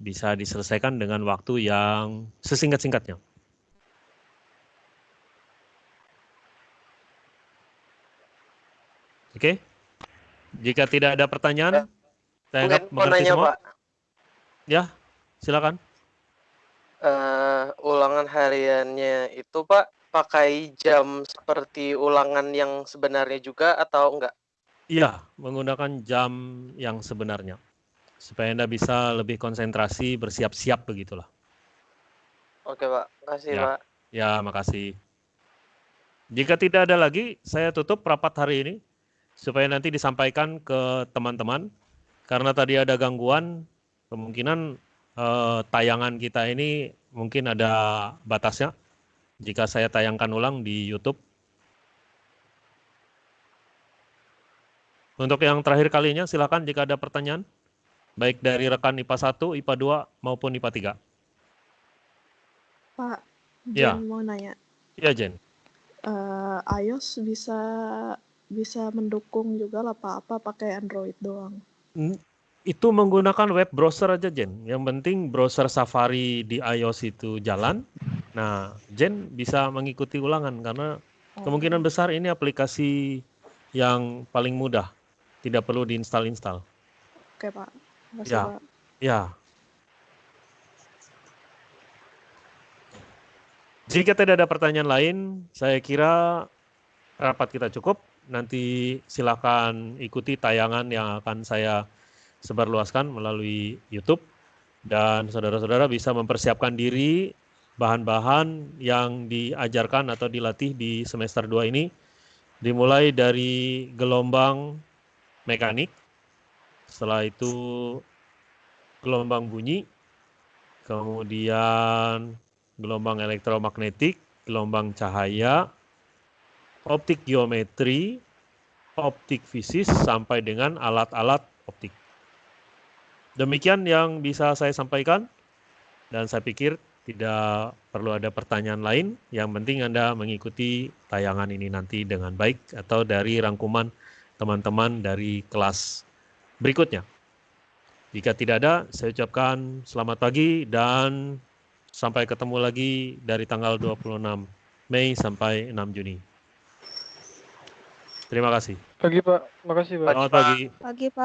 bisa diselesaikan dengan waktu yang sesingkat-singkatnya. Oke. Jika tidak ada pertanyaan, saya anggap Mungkin mau mengerti nanya semua. Pak, Ya, silakan. Eh, ulangan hariannya itu Pak pakai jam seperti ulangan yang sebenarnya juga atau enggak? Iya, menggunakan jam yang sebenarnya. Supaya Anda bisa lebih konsentrasi, bersiap-siap begitulah. Oke Pak, makasih Ya. Pak. Ya, makasih. Jika tidak ada lagi, saya tutup rapat hari ini supaya nanti disampaikan ke teman-teman. Karena tadi ada gangguan, kemungkinan eh, tayangan kita ini mungkin ada batasnya. Jika saya tayangkan ulang di YouTube. Untuk yang terakhir kalinya, silakan jika ada pertanyaan. Baik dari rekan IPA 1, IPA 2, maupun IPA 3. Pak, Ya. Jen mau nanya. Ya, Jen. Eh, iOS bisa bisa mendukung juga lah Pak, apa pakai Android doang? Itu menggunakan web browser aja, Jen. Yang penting browser Safari di iOS itu jalan. Nah, Jen bisa mengikuti ulangan karena Oh, kemungkinan besar ini aplikasi yang paling mudah. Tidak perlu diinstal-install. Oke Pak, Ya. Pak. Ya. Jika tidak ada pertanyaan lain, saya kira rapat kita cukup. Nanti silakan ikuti tayangan yang akan saya sebarluaskan melalui YouTube. Dan saudara-saudara bisa mempersiapkan diri bahan-bahan yang diajarkan atau dilatih di semester 2 ini. Dimulai dari gelombang mekanik, setelah itu gelombang bunyi, kemudian gelombang elektromagnetik, gelombang cahaya, optik geometri, optik fisis, sampai dengan alat-alat optik. Demikian yang bisa saya sampaikan, dan saya pikir tidak perlu ada pertanyaan lain. Yang penting Anda mengikuti tayangan ini nanti dengan baik atau dari rangkuman teman-teman dari kelas berikutnya. Jika tidak ada, saya ucapkan selamat pagi dan sampai ketemu lagi dari tanggal 26 Mei sampai 6 Juni. Terima kasih. Pagi Pak, makasih Pak. Selamat pagi. Pagi Pak.